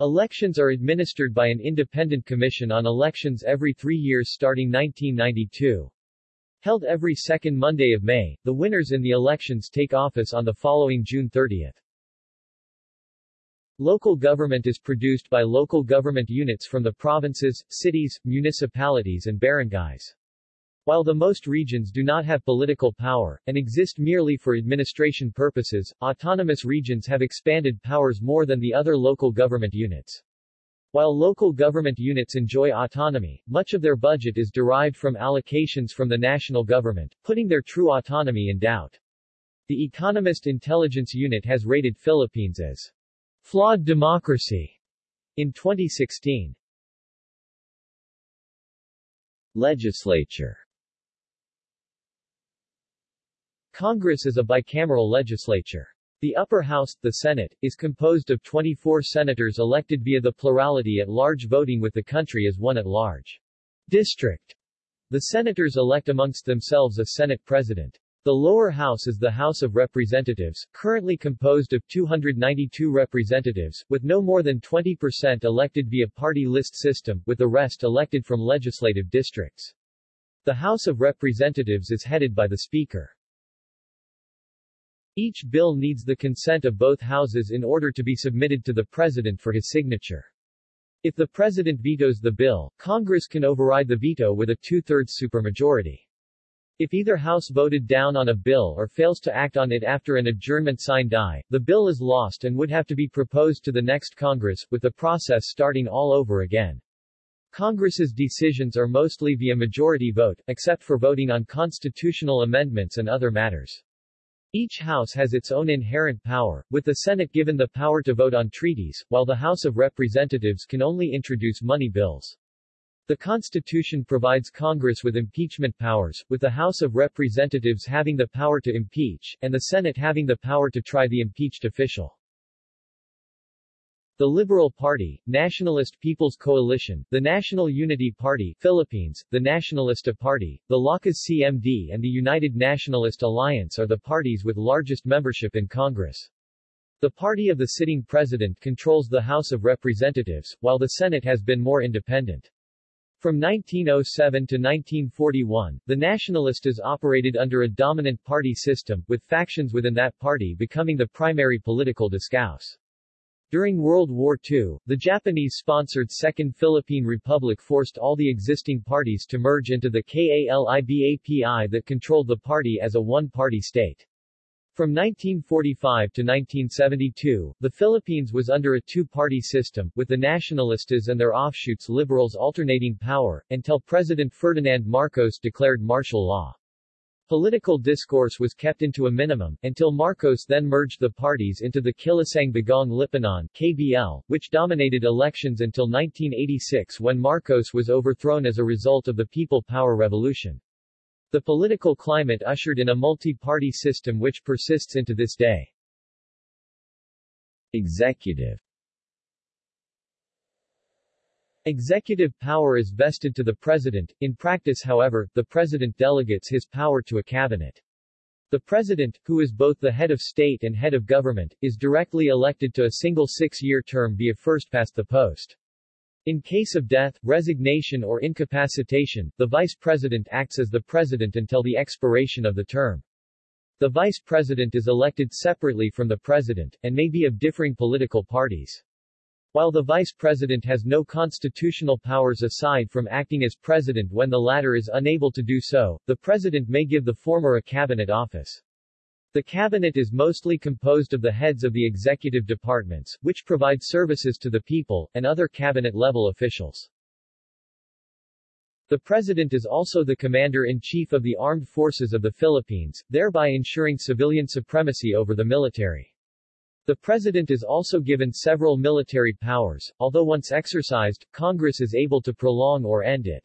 Elections are administered by an independent commission on elections every three years starting 1992. Held every second Monday of May, the winners in the elections take office on the following June 30. Local government is produced by local government units from the provinces, cities, municipalities and barangays. While the most regions do not have political power, and exist merely for administration purposes, autonomous regions have expanded powers more than the other local government units. While local government units enjoy autonomy, much of their budget is derived from allocations from the national government, putting their true autonomy in doubt. The Economist Intelligence Unit has rated Philippines as flawed democracy in 2016. Legislature Congress is a bicameral legislature. The upper house, the Senate, is composed of 24 senators elected via the plurality at large voting with the country as one at large. District. The senators elect amongst themselves a Senate president. The lower house is the House of Representatives, currently composed of 292 representatives, with no more than 20% elected via party list system, with the rest elected from legislative districts. The House of Representatives is headed by the Speaker. Each bill needs the consent of both houses in order to be submitted to the President for his signature. If the President vetoes the bill, Congress can override the veto with a two-thirds supermajority. If either house voted down on a bill or fails to act on it after an adjournment sine die, the bill is lost and would have to be proposed to the next Congress, with the process starting all over again. Congress's decisions are mostly via majority vote, except for voting on constitutional amendments and other matters. Each house has its own inherent power, with the Senate given the power to vote on treaties, while the House of Representatives can only introduce money bills. The Constitution provides Congress with impeachment powers, with the House of Representatives having the power to impeach, and the Senate having the power to try the impeached official. The Liberal Party, Nationalist People's Coalition, the National Unity Party Philippines, the Nationalista Party, the Lakas CMD and the United Nationalist Alliance are the parties with largest membership in Congress. The party of the sitting president controls the House of Representatives, while the Senate has been more independent. From 1907 to 1941, the Nationalistas operated under a dominant party system, with factions within that party becoming the primary political discourse. During World War II, the Japanese-sponsored Second Philippine Republic forced all the existing parties to merge into the KALIBAPI that controlled the party as a one-party state. From 1945 to 1972, the Philippines was under a two-party system, with the Nationalistas and their offshoots Liberals alternating power, until President Ferdinand Marcos declared martial law. Political discourse was kept into a minimum, until Marcos then merged the parties into the Kilusang Bagong Lipunan KBL, which dominated elections until 1986 when Marcos was overthrown as a result of the People Power Revolution. The political climate ushered in a multi-party system which persists into this day. Executive Executive power is vested to the President, in practice however, the President delegates his power to a cabinet. The President, who is both the head of state and head of government, is directly elected to a single six-year term via first past the post. In case of death, resignation or incapacitation, the Vice President acts as the President until the expiration of the term. The Vice President is elected separately from the President, and may be of differing political parties. While the Vice President has no constitutional powers aside from acting as President when the latter is unable to do so, the President may give the former a cabinet office. The cabinet is mostly composed of the heads of the executive departments, which provide services to the people, and other cabinet-level officials. The President is also the Commander-in-Chief of the Armed Forces of the Philippines, thereby ensuring civilian supremacy over the military. The President is also given several military powers, although once exercised, Congress is able to prolong or end it.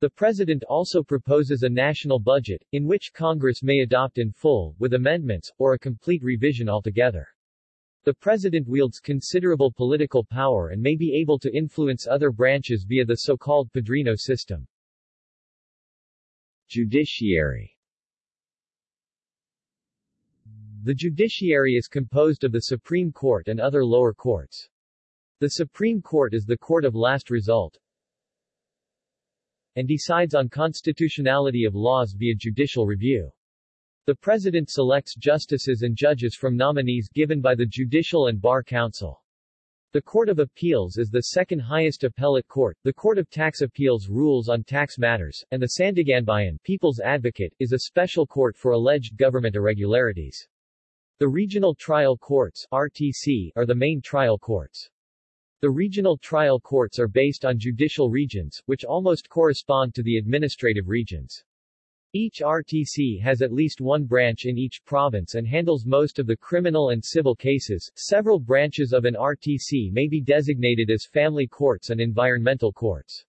The President also proposes a national budget, in which Congress may adopt in full, with amendments, or a complete revision altogether. The President wields considerable political power and may be able to influence other branches via the so-called Padrino system. Judiciary the judiciary is composed of the Supreme Court and other lower courts. The Supreme Court is the court of last result and decides on constitutionality of laws via judicial review. The President selects justices and judges from nominees given by the Judicial and Bar Council. The Court of Appeals is the second highest appellate court, the Court of Tax Appeals rules on tax matters, and the Sandiganbayan People's Advocate is a special court for alleged government irregularities. The Regional Trial Courts RTC, are the main trial courts. The regional trial courts are based on judicial regions, which almost correspond to the administrative regions. Each RTC has at least one branch in each province and handles most of the criminal and civil cases. Several branches of an RTC may be designated as family courts and environmental courts.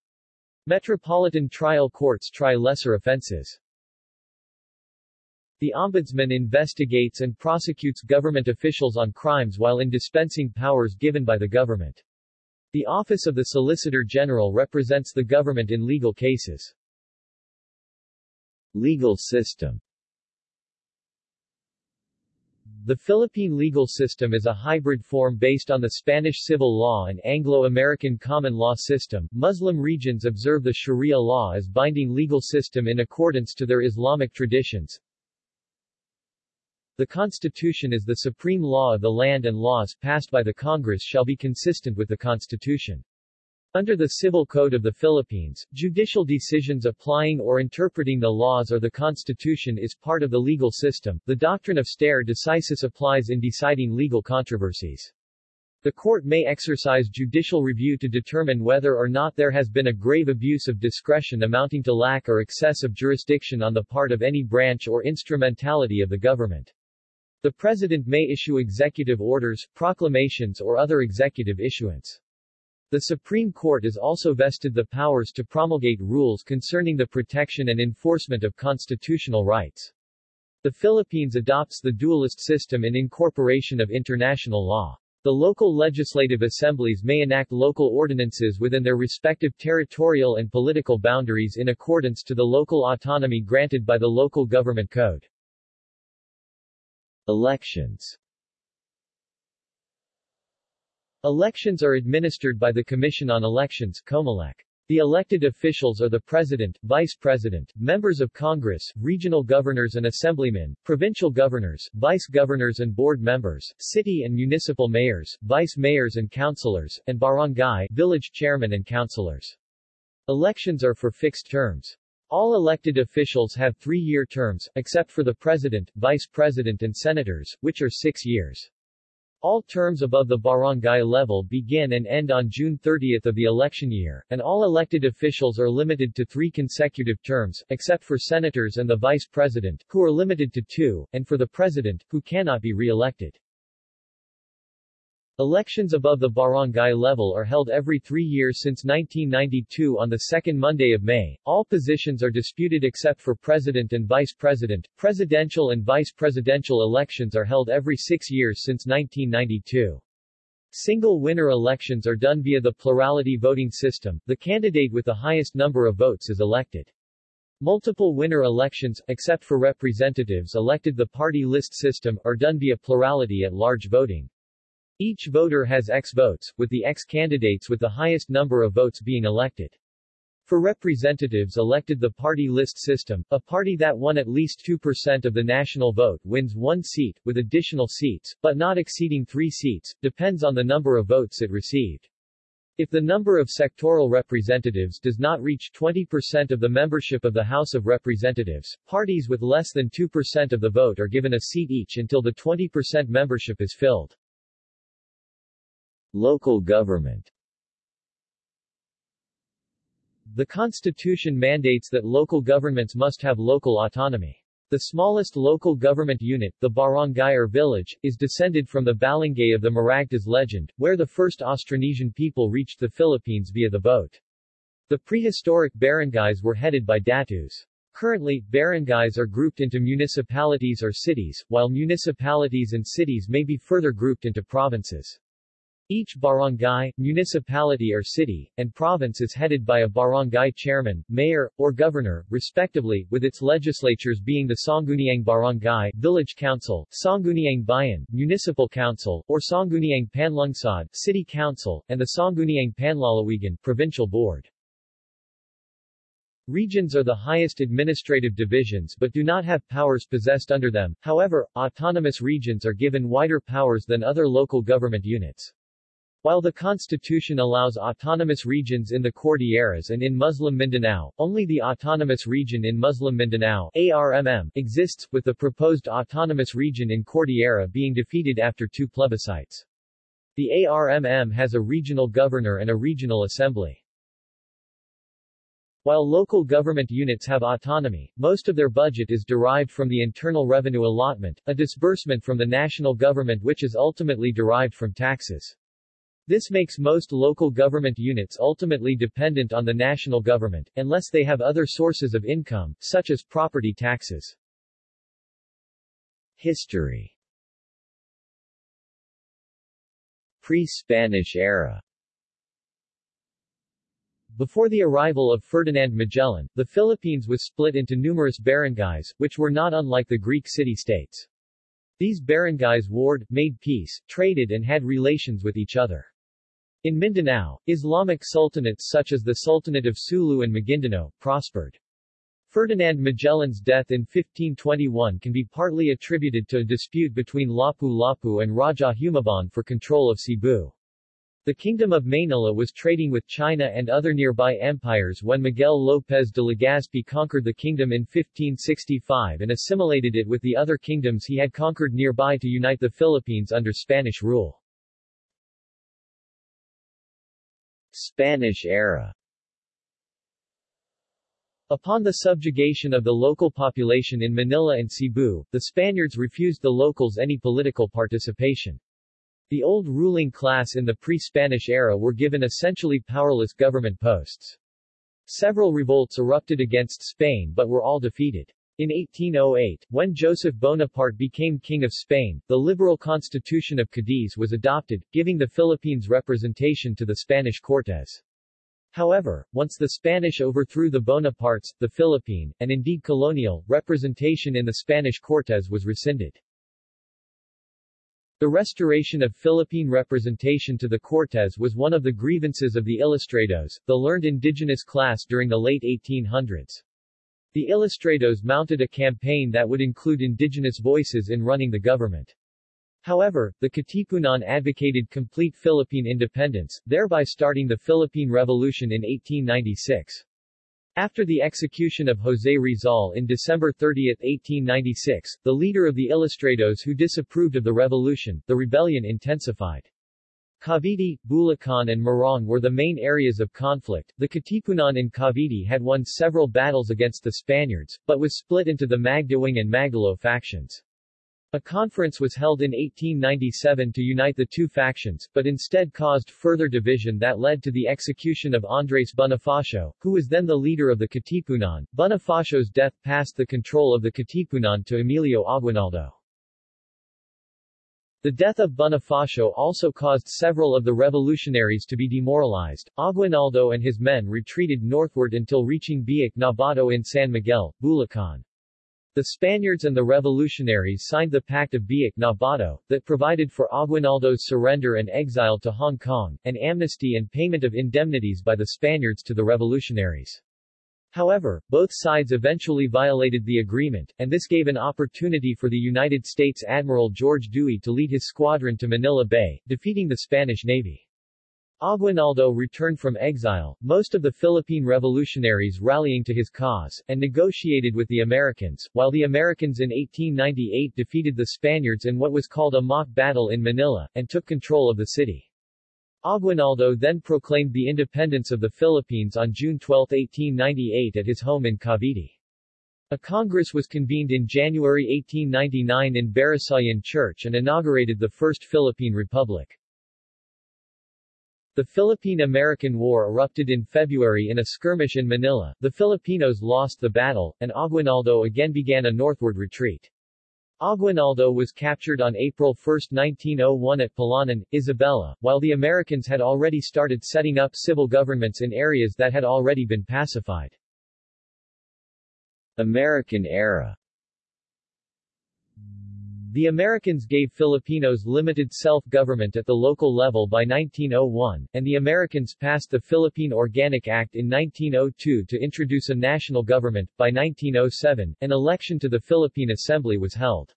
Metropolitan trial courts try lesser offenses. The Ombudsman investigates and prosecutes government officials on crimes while in dispensing powers given by the government. The Office of the Solicitor General represents the government in legal cases. Legal system The Philippine legal system is a hybrid form based on the Spanish civil law and Anglo-American common law system. Muslim regions observe the Sharia law as binding legal system in accordance to their Islamic traditions. The Constitution is the supreme law of the land and laws passed by the Congress shall be consistent with the Constitution. Under the Civil Code of the Philippines, judicial decisions applying or interpreting the laws or the Constitution is part of the legal system. The doctrine of stare decisis applies in deciding legal controversies. The court may exercise judicial review to determine whether or not there has been a grave abuse of discretion amounting to lack or excess of jurisdiction on the part of any branch or instrumentality of the government. The President may issue executive orders, proclamations or other executive issuance. The Supreme Court is also vested the powers to promulgate rules concerning the protection and enforcement of constitutional rights. The Philippines adopts the dualist system in incorporation of international law. The local legislative assemblies may enact local ordinances within their respective territorial and political boundaries in accordance to the local autonomy granted by the Local Government Code. Elections Elections are administered by the Commission on Elections COMELEC. The elected officials are the President, Vice President, members of Congress, regional governors and assemblymen, provincial governors, vice governors and board members, city and municipal mayors, vice mayors and councilors, and barangay village chairmen and councilors. Elections are for fixed terms. All elected officials have three-year terms, except for the President, Vice President and Senators, which are six years. All terms above the barangay level begin and end on June 30 of the election year, and all elected officials are limited to three consecutive terms, except for senators and the vice president, who are limited to two, and for the president, who cannot be re-elected. Elections above the barangay level are held every three years since 1992 on the second Monday of May. All positions are disputed except for president and vice president. Presidential and vice presidential elections are held every six years since 1992. Single winner elections are done via the plurality voting system. The candidate with the highest number of votes is elected. Multiple winner elections, except for representatives elected the party list system, are done via plurality at large voting. Each voter has X votes, with the X candidates with the highest number of votes being elected. For representatives elected the party list system, a party that won at least 2% of the national vote wins one seat, with additional seats, but not exceeding three seats, depends on the number of votes it received. If the number of sectoral representatives does not reach 20% of the membership of the House of Representatives, parties with less than 2% of the vote are given a seat each until the 20% membership is filled. Local government The Constitution mandates that local governments must have local autonomy. The smallest local government unit, the barangay or village, is descended from the Balangay of the Maragtas legend, where the first Austronesian people reached the Philippines via the boat. The prehistoric barangays were headed by datus. Currently, barangays are grouped into municipalities or cities, while municipalities and cities may be further grouped into provinces. Each barangay, municipality or city, and province is headed by a barangay chairman, mayor, or governor, respectively, with its legislatures being the Sangguniang Barangay, Village Council, Sangguniang Bayan, Municipal Council, or Sangguniang Panlungsod, City Council, and the Sangguniang Panlalawigan, Provincial Board. Regions are the highest administrative divisions but do not have powers possessed under them, however, autonomous regions are given wider powers than other local government units. While the constitution allows autonomous regions in the Cordilleras and in Muslim Mindanao, only the autonomous region in Muslim Mindanao ARMM, exists, with the proposed autonomous region in Cordillera being defeated after two plebiscites. The ARMM has a regional governor and a regional assembly. While local government units have autonomy, most of their budget is derived from the Internal Revenue Allotment, a disbursement from the national government which is ultimately derived from taxes. This makes most local government units ultimately dependent on the national government, unless they have other sources of income, such as property taxes. History Pre-Spanish era before the arrival of Ferdinand Magellan, the Philippines was split into numerous barangays, which were not unlike the Greek city-states. These barangays warred, made peace, traded and had relations with each other. In Mindanao, Islamic sultanates such as the Sultanate of Sulu and Maguindanao, prospered. Ferdinand Magellan's death in 1521 can be partly attributed to a dispute between Lapu-Lapu and Raja Humabon for control of Cebu. The Kingdom of Manila was trading with China and other nearby empires when Miguel López de Legazpi conquered the kingdom in 1565 and assimilated it with the other kingdoms he had conquered nearby to unite the Philippines under Spanish rule. Spanish era Upon the subjugation of the local population in Manila and Cebu, the Spaniards refused the locals any political participation. The old ruling class in the pre-Spanish era were given essentially powerless government posts. Several revolts erupted against Spain but were all defeated. In 1808, when Joseph Bonaparte became King of Spain, the liberal Constitution of Cadiz was adopted, giving the Philippines representation to the Spanish Cortes. However, once the Spanish overthrew the Bonapartes, the Philippine, and indeed colonial, representation in the Spanish Cortes was rescinded. The restoration of Philippine representation to the Cortes was one of the grievances of the Ilustrados, the learned indigenous class during the late 1800s. The Ilustrados mounted a campaign that would include indigenous voices in running the government. However, the Katipunan advocated complete Philippine independence, thereby starting the Philippine Revolution in 1896. After the execution of José Rizal in December 30, 1896, the leader of the Ilustrados who disapproved of the revolution, the rebellion intensified. Cavite, Bulacan and Morong were the main areas of conflict. The Katipunan in Cavite had won several battles against the Spaniards, but was split into the Magdiwang and Magdalo factions. A conference was held in 1897 to unite the two factions, but instead caused further division that led to the execution of Andres Bonifacio, who was then the leader of the Katipunan. Bonifacio's death passed the control of the Katipunan to Emilio Aguinaldo. The death of Bonifacio also caused several of the revolutionaries to be demoralized. Aguinaldo and his men retreated northward until reaching Biak-na-Bato in San Miguel, Bulacan. The Spaniards and the revolutionaries signed the Pact of Biak-na-Bato, that provided for Aguinaldo's surrender and exile to Hong Kong, and amnesty and payment of indemnities by the Spaniards to the revolutionaries. However, both sides eventually violated the agreement, and this gave an opportunity for the United States Admiral George Dewey to lead his squadron to Manila Bay, defeating the Spanish Navy. Aguinaldo returned from exile, most of the Philippine revolutionaries rallying to his cause, and negotiated with the Americans, while the Americans in 1898 defeated the Spaniards in what was called a mock battle in Manila, and took control of the city. Aguinaldo then proclaimed the independence of the Philippines on June 12, 1898 at his home in Cavite. A congress was convened in January 1899 in Barasoain Church and inaugurated the First Philippine Republic. The Philippine-American War erupted in February in a skirmish in Manila, the Filipinos lost the battle, and Aguinaldo again began a northward retreat. Aguinaldo was captured on April 1, 1901 at Palanan, Isabela, while the Americans had already started setting up civil governments in areas that had already been pacified. American era the Americans gave Filipinos limited self-government at the local level by 1901, and the Americans passed the Philippine Organic Act in 1902 to introduce a national government. By 1907, an election to the Philippine Assembly was held.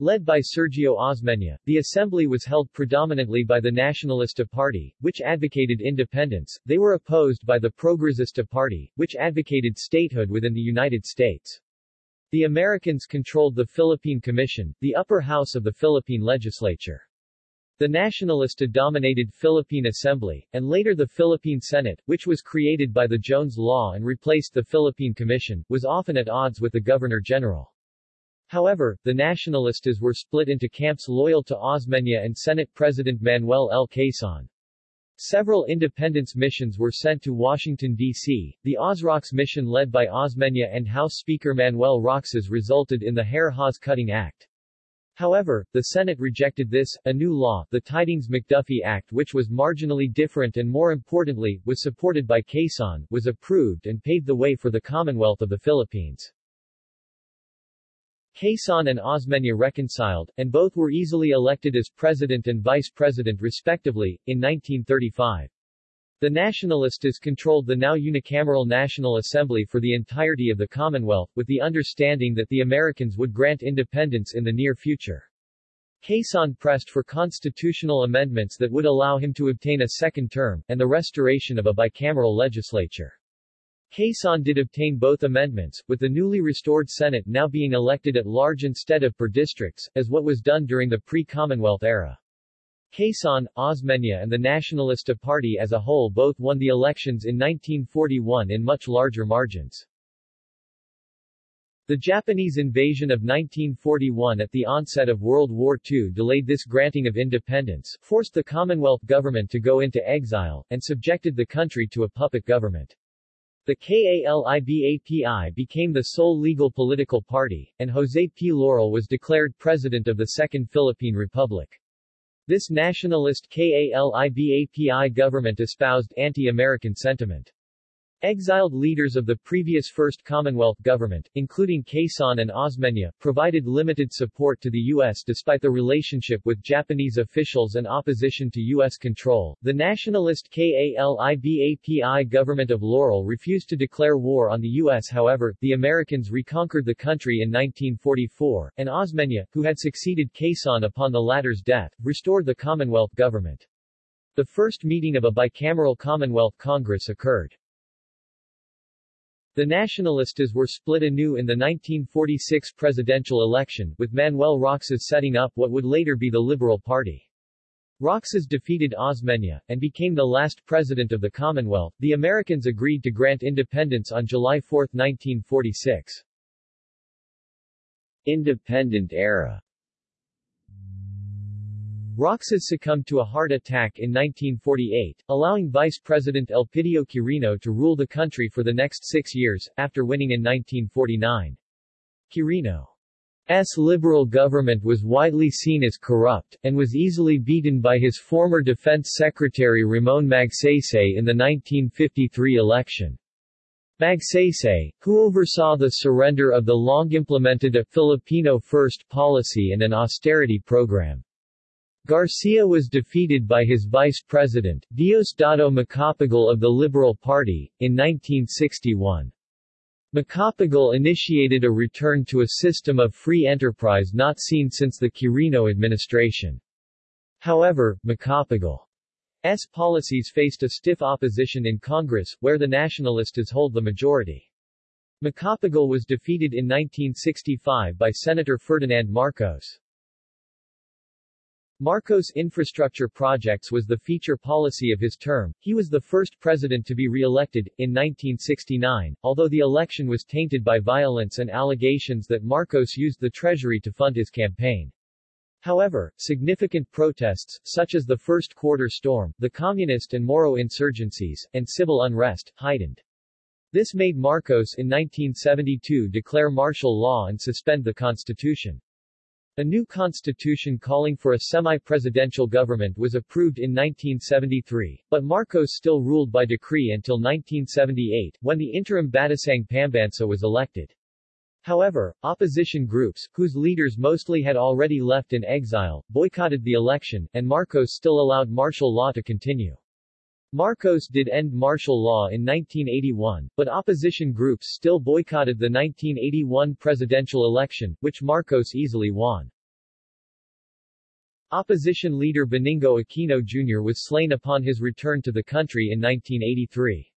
Led by Sergio Osmeña, the assembly was held predominantly by the Nacionalista Party, which advocated independence, they were opposed by the Progresista Party, which advocated statehood within the United States. The Americans controlled the Philippine Commission, the upper house of the Philippine legislature. The Nacionalista dominated Philippine Assembly, and later the Philippine Senate, which was created by the Jones Law and replaced the Philippine Commission, was often at odds with the Governor-General. However, the Nacionalistas were split into camps loyal to Osmeña and Senate President Manuel L. Quezon. Several independence missions were sent to Washington, D.C. The OsRox mission led by Osmeña and House Speaker Manuel Roxas resulted in the Hare-Hawes Cutting Act. However, the Senate rejected this. A new law, the Tydings-McDuffie Act which was marginally different and more importantly, was supported by Quezon, was approved and paved the way for the Commonwealth of the Philippines. Quezon and Osmeña reconciled, and both were easily elected as president and vice president respectively, in 1935. The Nacionalistas controlled the now unicameral National Assembly for the entirety of the Commonwealth, with the understanding that the Americans would grant independence in the near future. Quezon pressed for constitutional amendments that would allow him to obtain a second term, and the restoration of a bicameral legislature. Quezon did obtain both amendments, with the newly restored Senate now being elected at large instead of per districts, as what was done during the pre-Commonwealth era. Quezon, Osmeña and the Nacionalista Party as a whole both won the elections in 1941 in much larger margins. The Japanese invasion of 1941 at the onset of World War II delayed this granting of independence, forced the Commonwealth government to go into exile, and subjected the country to a puppet government. The KALIBAPI became the sole legal political party, and José P. Laurel was declared president of the Second Philippine Republic. This nationalist KALIBAPI government espoused anti-American sentiment. Exiled leaders of the previous First Commonwealth government, including Quezon and Osmeña, provided limited support to the U.S. despite the relationship with Japanese officials and opposition to U.S. control. The nationalist KALIBAPI government of Laurel refused to declare war on the U.S. However, the Americans reconquered the country in 1944, and Osmeña, who had succeeded Quezon upon the latter's death, restored the Commonwealth government. The first meeting of a bicameral Commonwealth Congress occurred. The Nacionalistas were split anew in the 1946 presidential election, with Manuel Roxas setting up what would later be the Liberal Party. Roxas defeated Osmeña, and became the last president of the Commonwealth. The Americans agreed to grant independence on July 4, 1946. Independent era Roxas succumbed to a heart attack in 1948, allowing Vice President Elpidio Quirino to rule the country for the next six years, after winning in 1949. Quirino's liberal government was widely seen as corrupt, and was easily beaten by his former Defense Secretary Ramon Magsaysay in the 1953 election. Magsaysay, who oversaw the surrender of the long-implemented a Filipino First policy and an austerity program, Garcia was defeated by his vice president, Diosdado Macapagal of the Liberal Party, in 1961. Macapagal initiated a return to a system of free enterprise not seen since the Quirino administration. However, Macapagal's policies faced a stiff opposition in Congress, where the nationalists hold the majority. Macapagal was defeated in 1965 by Senator Ferdinand Marcos. Marcos' infrastructure projects was the feature policy of his term. He was the first president to be re-elected, in 1969, although the election was tainted by violence and allegations that Marcos used the treasury to fund his campaign. However, significant protests, such as the First Quarter Storm, the Communist and Moro insurgencies, and civil unrest, heightened. This made Marcos in 1972 declare martial law and suspend the constitution. A new constitution calling for a semi-presidential government was approved in 1973, but Marcos still ruled by decree until 1978, when the interim Batasang Pambansa was elected. However, opposition groups, whose leaders mostly had already left in exile, boycotted the election, and Marcos still allowed martial law to continue. Marcos did end martial law in 1981, but opposition groups still boycotted the 1981 presidential election, which Marcos easily won. Opposition leader Benigno Aquino Jr. was slain upon his return to the country in 1983.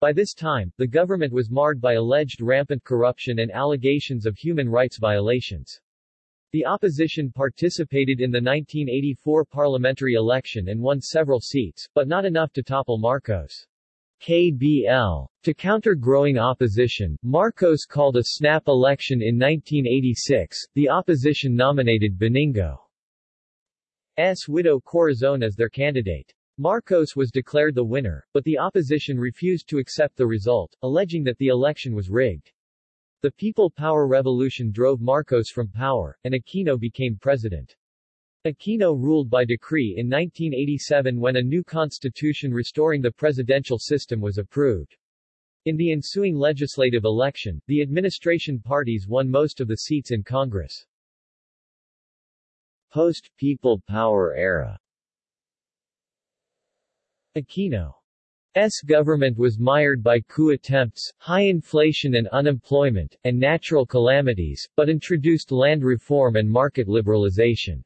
By this time, the government was marred by alleged rampant corruption and allegations of human rights violations. The opposition participated in the 1984 parliamentary election and won several seats, but not enough to topple Marcos. KBL. To counter growing opposition, Marcos called a snap election in 1986. The opposition nominated Benigno's widow Corazon as their candidate. Marcos was declared the winner, but the opposition refused to accept the result, alleging that the election was rigged. The People Power Revolution drove Marcos from power, and Aquino became president. Aquino ruled by decree in 1987 when a new constitution restoring the presidential system was approved. In the ensuing legislative election, the administration parties won most of the seats in Congress. Post-People Power era Aquino S government was mired by coup attempts, high inflation and unemployment, and natural calamities, but introduced land reform and market liberalization.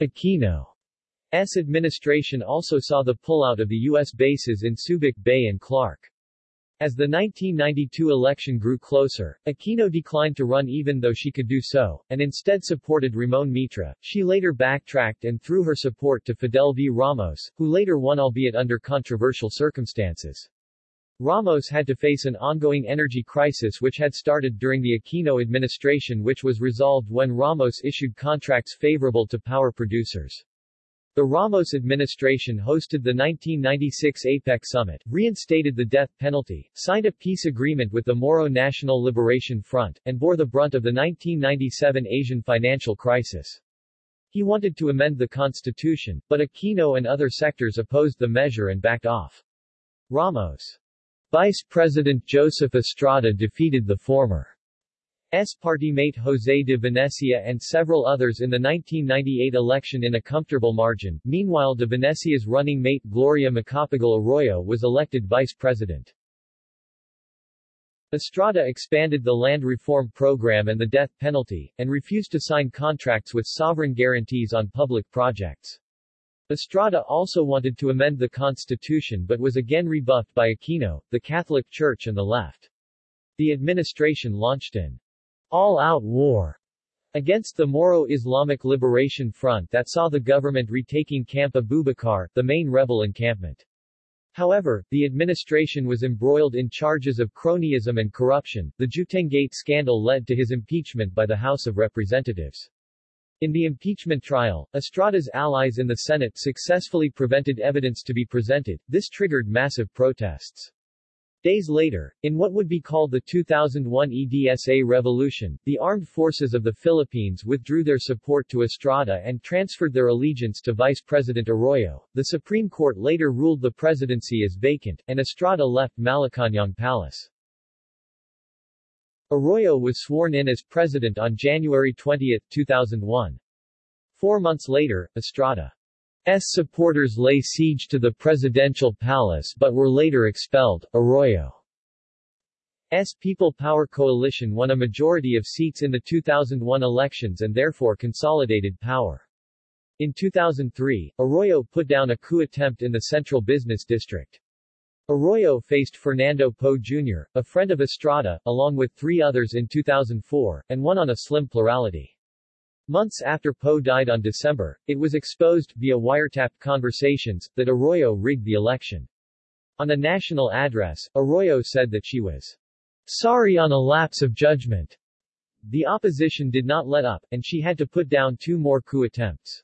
Aquino's administration also saw the pullout of the U.S. bases in Subic Bay and Clark. As the 1992 election grew closer, Aquino declined to run even though she could do so, and instead supported Ramon Mitra. She later backtracked and threw her support to Fidel V. Ramos, who later won albeit under controversial circumstances. Ramos had to face an ongoing energy crisis which had started during the Aquino administration which was resolved when Ramos issued contracts favorable to power producers. The Ramos administration hosted the 1996 APEC summit, reinstated the death penalty, signed a peace agreement with the Moro National Liberation Front, and bore the brunt of the 1997 Asian financial crisis. He wanted to amend the constitution, but Aquino and other sectors opposed the measure and backed off. Ramos' Vice President Joseph Estrada defeated the former. S party mate José de Venecia and several others in the 1998 election in a comfortable margin. Meanwhile de Venecia's running mate Gloria Macapagal Arroyo was elected vice president. Estrada expanded the land reform program and the death penalty, and refused to sign contracts with sovereign guarantees on public projects. Estrada also wanted to amend the constitution but was again rebuffed by Aquino, the Catholic Church and the left. The administration launched an all-out war against the Moro Islamic Liberation Front that saw the government retaking Camp Abubakar, the main rebel encampment. However, the administration was embroiled in charges of cronyism and corruption. The Juetengate scandal led to his impeachment by the House of Representatives. In the impeachment trial, Estrada's allies in the Senate successfully prevented evidence to be presented. This triggered massive protests. Days later, in what would be called the 2001 EDSA revolution, the armed forces of the Philippines withdrew their support to Estrada and transferred their allegiance to Vice President Arroyo. The Supreme Court later ruled the presidency as vacant, and Estrada left Malacañang Palace. Arroyo was sworn in as president on January 20, 2001. Four months later, Estrada S supporters lay siege to the presidential palace but were later expelled. Arroyo's People Power Coalition won a majority of seats in the 2001 elections and therefore consolidated power. In 2003, Arroyo put down a coup attempt in the Central Business District. Arroyo faced Fernando Poe Jr., a friend of Estrada, along with three others in 2004, and won on a slim plurality. Months after Poe died on December, it was exposed, via wiretapped conversations, that Arroyo rigged the election. On a national address, Arroyo said that she was sorry on a lapse of judgment. The opposition did not let up, and she had to put down two more coup attempts.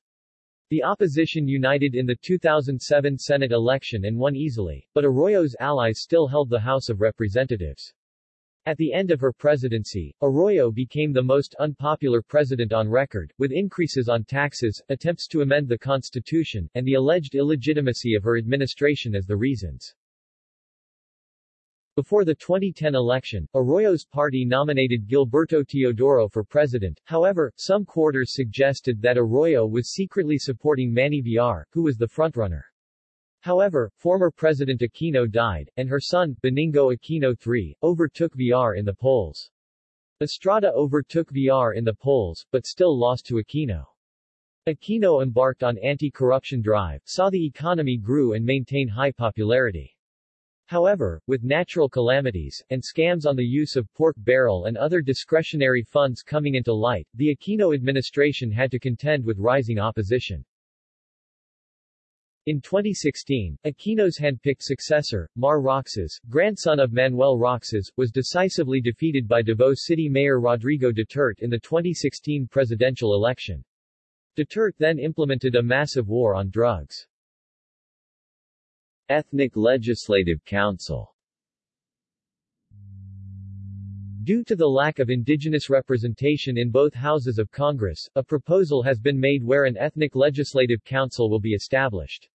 The opposition united in the 2007 Senate election and won easily, but Arroyo's allies still held the House of Representatives. At the end of her presidency, Arroyo became the most unpopular president on record, with increases on taxes, attempts to amend the constitution, and the alleged illegitimacy of her administration as the reasons. Before the 2010 election, Arroyo's party nominated Gilberto Teodoro for president, however, some quarters suggested that Arroyo was secretly supporting Manny Villar, who was the frontrunner. However, former President Aquino died, and her son, Benigno Aquino III, overtook Villar in the polls. Estrada overtook Villar in the polls, but still lost to Aquino. Aquino embarked on anti-corruption drive, saw the economy grew and maintain high popularity. However, with natural calamities, and scams on the use of pork barrel and other discretionary funds coming into light, the Aquino administration had to contend with rising opposition. In 2016, Aquino's hand-picked successor, Mar Roxas, grandson of Manuel Roxas, was decisively defeated by Davao City Mayor Rodrigo Duterte in the 2016 presidential election. Duterte then implemented a massive war on drugs. Ethnic Legislative Council Due to the lack of indigenous representation in both houses of Congress, a proposal has been made where an ethnic legislative council will be established.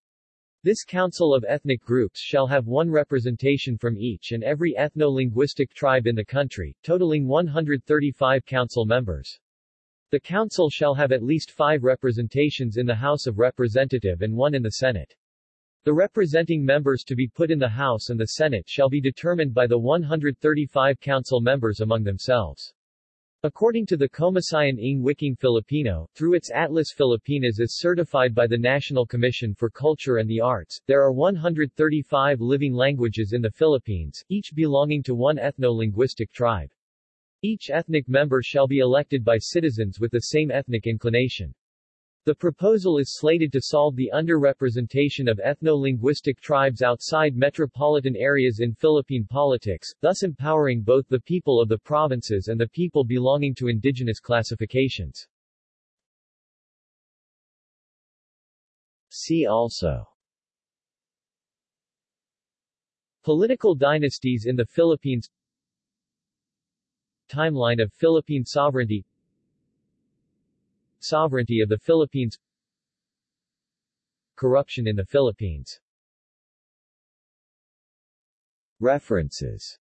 This council of ethnic groups shall have one representation from each and every ethno-linguistic tribe in the country, totaling 135 council members. The council shall have at least five representations in the House of Representative and one in the Senate. The representing members to be put in the House and the Senate shall be determined by the 135 council members among themselves. According to the Komisyon ng Wikang Filipino, through its Atlas Filipinas as certified by the National Commission for Culture and the Arts, there are 135 living languages in the Philippines, each belonging to one ethno-linguistic tribe. Each ethnic member shall be elected by citizens with the same ethnic inclination. The proposal is slated to solve the underrepresentation of ethno-linguistic tribes outside metropolitan areas in Philippine politics, thus empowering both the people of the provinces and the people belonging to indigenous classifications. See also Political dynasties in the Philippines Timeline of Philippine sovereignty Sovereignty of the Philippines. Corruption in the Philippines. References